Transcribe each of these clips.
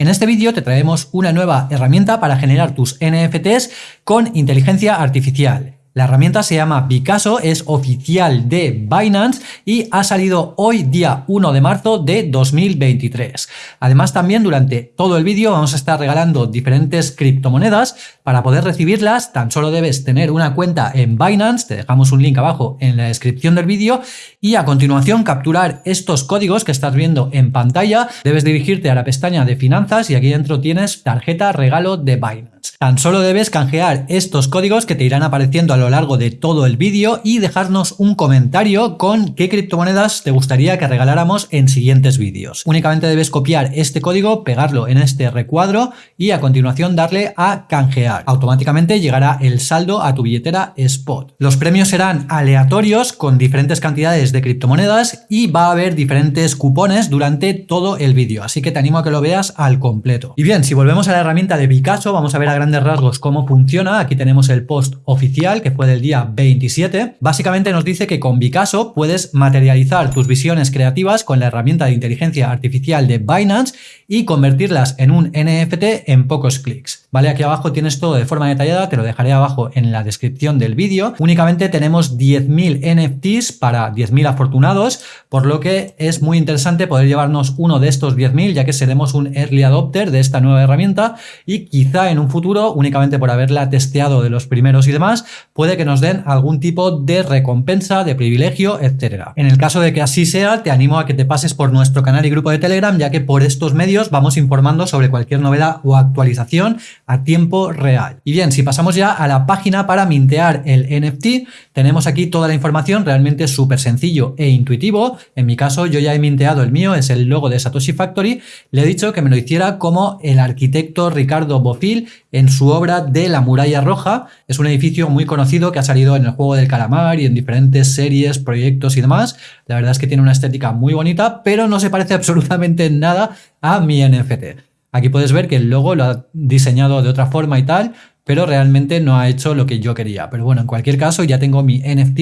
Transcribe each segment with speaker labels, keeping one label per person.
Speaker 1: En este vídeo te traemos una nueva herramienta para generar tus NFTs con inteligencia artificial. La herramienta se llama Picasso, es oficial de Binance y ha salido hoy día 1 de marzo de 2023. Además también durante todo el vídeo vamos a estar regalando diferentes criptomonedas. Para poder recibirlas tan solo debes tener una cuenta en Binance, te dejamos un link abajo en la descripción del vídeo y a continuación capturar estos códigos que estás viendo en pantalla. Debes dirigirte a la pestaña de finanzas y aquí dentro tienes tarjeta regalo de Binance. Tan solo debes canjear estos códigos que te irán apareciendo a lo largo de todo el vídeo y dejarnos un comentario con qué criptomonedas te gustaría que regaláramos en siguientes vídeos. Únicamente debes copiar este código, pegarlo en este recuadro y a continuación darle a canjear. Automáticamente llegará el saldo a tu billetera Spot. Los premios serán aleatorios con diferentes cantidades de criptomonedas y va a haber diferentes cupones durante todo el vídeo, así que te animo a que lo veas al completo. Y bien, si volvemos a la herramienta de Picasso, vamos a ver a gran rasgos cómo funciona. Aquí tenemos el post oficial que fue del día 27. Básicamente nos dice que con Picasso puedes materializar tus visiones creativas con la herramienta de inteligencia artificial de Binance y convertirlas en un NFT en pocos clics. Vale, aquí abajo tienes todo de forma detallada, te lo dejaré abajo en la descripción del vídeo. Únicamente tenemos 10.000 NFTs para 10.000 afortunados, por lo que es muy interesante poder llevarnos uno de estos 10.000 ya que seremos un early adopter de esta nueva herramienta y quizá en un futuro únicamente por haberla testeado de los primeros y demás, puede que nos den algún tipo de recompensa, de privilegio, etcétera. En el caso de que así sea, te animo a que te pases por nuestro canal y grupo de Telegram, ya que por estos medios vamos informando sobre cualquier novedad o actualización a tiempo real. Y bien, si pasamos ya a la página para mintear el NFT, tenemos aquí toda la información realmente súper sencillo e intuitivo. En mi caso, yo ya he minteado el mío, es el logo de Satoshi Factory. Le he dicho que me lo hiciera como el arquitecto Ricardo Bofil en su obra de La Muralla Roja. Es un edificio muy conocido que ha salido en el juego del calamar y en diferentes series, proyectos y demás. La verdad es que tiene una estética muy bonita, pero no se parece absolutamente nada a mi NFT. Aquí puedes ver que el logo lo ha diseñado de otra forma y tal, pero realmente no ha hecho lo que yo quería. Pero bueno, en cualquier caso ya tengo mi NFT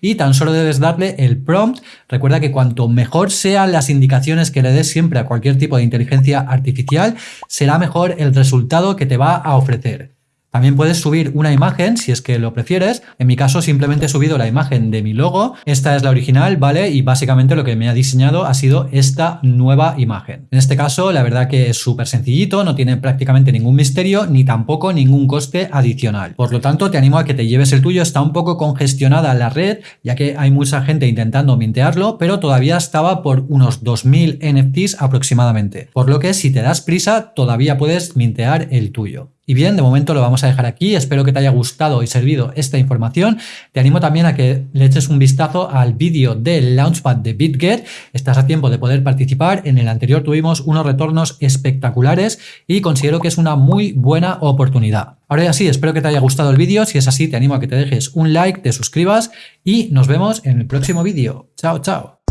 Speaker 1: y tan solo debes darle el prompt. Recuerda que cuanto mejor sean las indicaciones que le des siempre a cualquier tipo de inteligencia artificial, será mejor el resultado que te va a ofrecer. También puedes subir una imagen si es que lo prefieres. En mi caso simplemente he subido la imagen de mi logo. Esta es la original, ¿vale? Y básicamente lo que me ha diseñado ha sido esta nueva imagen. En este caso la verdad que es súper sencillito, no tiene prácticamente ningún misterio ni tampoco ningún coste adicional. Por lo tanto te animo a que te lleves el tuyo. Está un poco congestionada la red ya que hay mucha gente intentando mintearlo, pero todavía estaba por unos 2000 NFTs aproximadamente. Por lo que si te das prisa todavía puedes mintear el tuyo. Y bien, de momento lo vamos a dejar aquí. Espero que te haya gustado y servido esta información. Te animo también a que le eches un vistazo al vídeo del Launchpad de BitGet. Estás a tiempo de poder participar. En el anterior tuvimos unos retornos espectaculares y considero que es una muy buena oportunidad. Ahora ya sí, espero que te haya gustado el vídeo. Si es así, te animo a que te dejes un like, te suscribas y nos vemos en el próximo vídeo. Chao, chao.